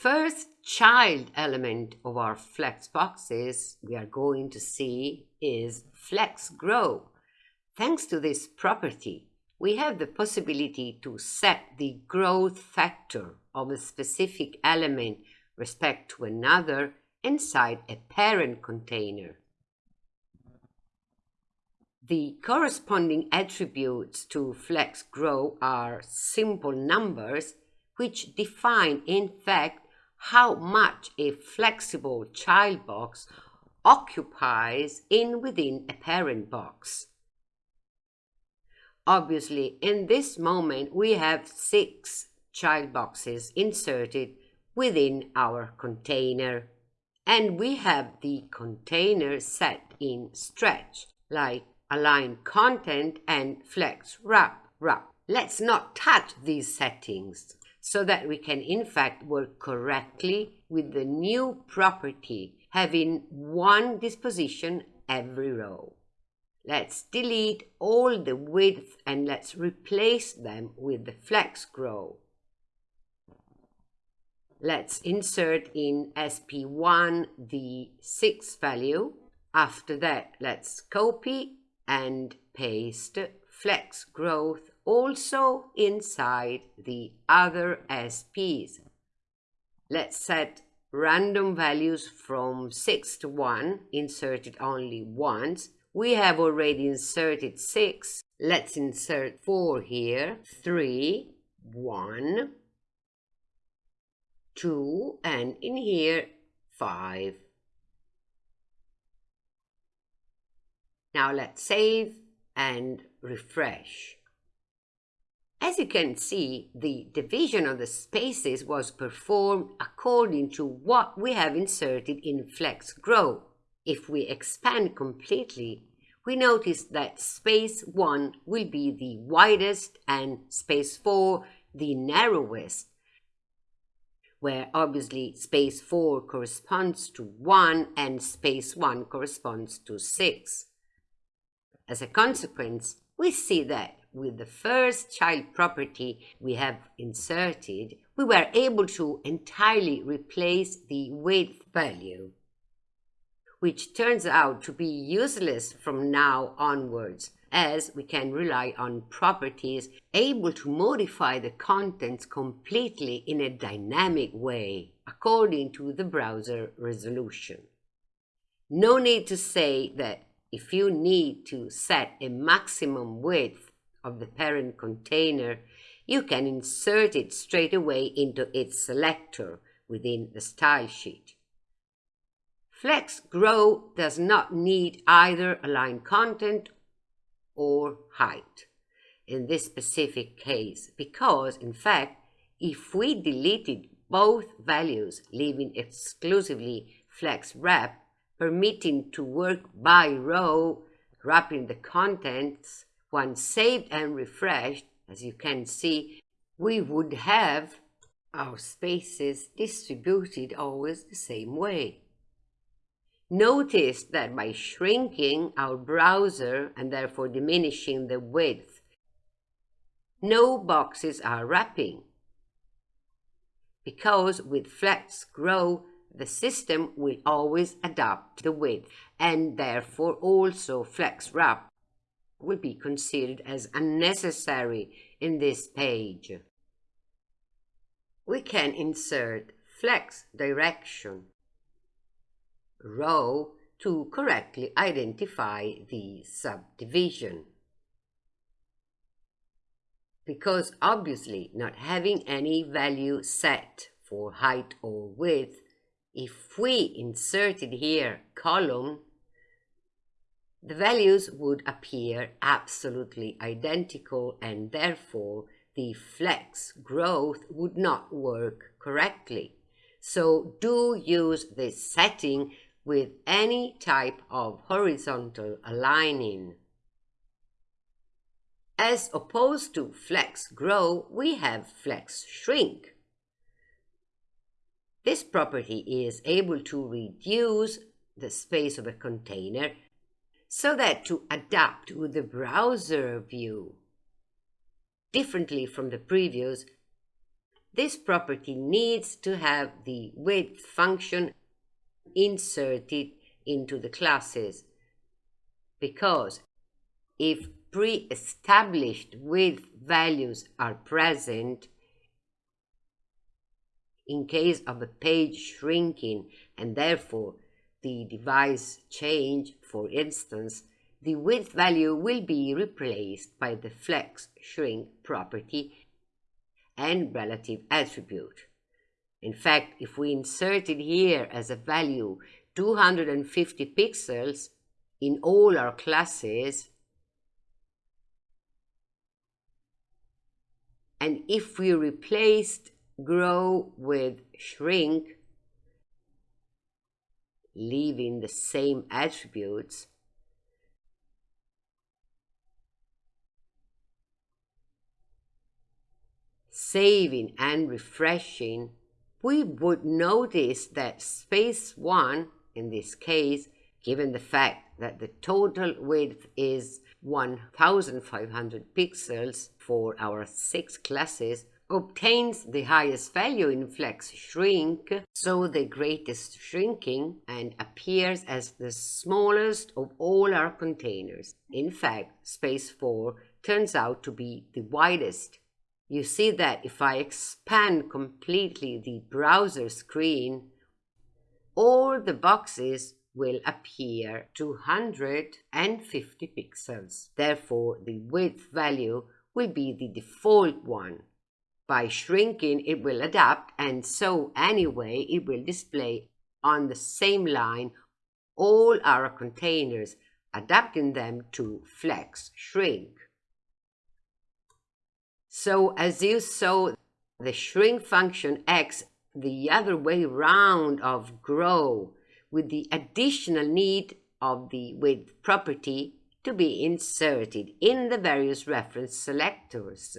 first child element of our flex boxes we are going to see is flex grow. Thanks to this property, we have the possibility to set the growth factor of a specific element respect to another inside a parent container. The corresponding attributes to flex grow are simple numbers which define in fact how much a flexible child box occupies in within a parent box. Obviously, in this moment, we have six child boxes inserted within our container. And we have the container set in stretch, like align content and flex wrap wrap. Let's not touch these settings so that we can in fact work correctly with the new property having one disposition every row. Let's delete all the width and let's replace them with the flex grow. Let's insert in SP1 the 6 value. After that, let's copy and paste flex growth also inside the other SPs. Let's set random values from 6 to 1, inserted only once. We have already inserted 6. Let's insert 4 here, 3, 1, 2, and in here, 5. Now let's save and refresh. As you can see, the division of the spaces was performed according to what we have inserted in Flex Grow. If we expand completely, we notice that space 1 will be the widest and space 4 the narrowest, where obviously space 4 corresponds to 1 and space 1 corresponds to 6. As a consequence, we see that with the first child property we have inserted, we were able to entirely replace the width value, which turns out to be useless from now onwards, as we can rely on properties able to modify the contents completely in a dynamic way, according to the browser resolution. No need to say that if you need to set a maximum width of the parent container, you can insert it straight away into its selector within the style sheet. Flex Grow does not need either align content or height in this specific case because, in fact, if we deleted both values, leaving exclusively flex wrap, permitting to work by row, wrapping the contents, once saved and refreshed, as you can see, we would have our spaces distributed always the same way. Notice that by shrinking our browser and therefore diminishing the width, no boxes are wrapping. Because with Flex Grow, the system will always adapt the width and therefore also Flex Wrap will be considered as unnecessary in this page. We can insert flex direction row to correctly identify the subdivision. Because obviously not having any value set for height or width, if we inserted here column the values would appear absolutely identical and therefore the flex growth would not work correctly. So do use this setting with any type of horizontal aligning. As opposed to flex grow, we have flex shrink. This property is able to reduce the space of a container so that to adapt with the browser view. Differently from the previous, this property needs to have the width function inserted into the classes. Because if pre-established width values are present, in case of a page shrinking and therefore the device change, for instance, the width value will be replaced by the flex shrink property and relative attribute. In fact, if we insert it here as a value 250 pixels in all our classes, and if we replaced grow with shrink, leaving the same attributes, saving and refreshing, we would notice that space 1, in this case, given the fact that the total width is 1500 pixels for our six classes, obtains the highest value in flex shrink, so the greatest shrinking, and appears as the smallest of all our containers. In fact, space 4 turns out to be the widest you see that if I expand completely the browser screen, all the boxes will appear 250 pixels. Therefore, the width value will be the default one. By shrinking, it will adapt, and so anyway, it will display on the same line all our containers, adapting them to flex shrink. So as you saw, the shrink function acts the other way round of grow with the additional need of the width property to be inserted in the various reference selectors.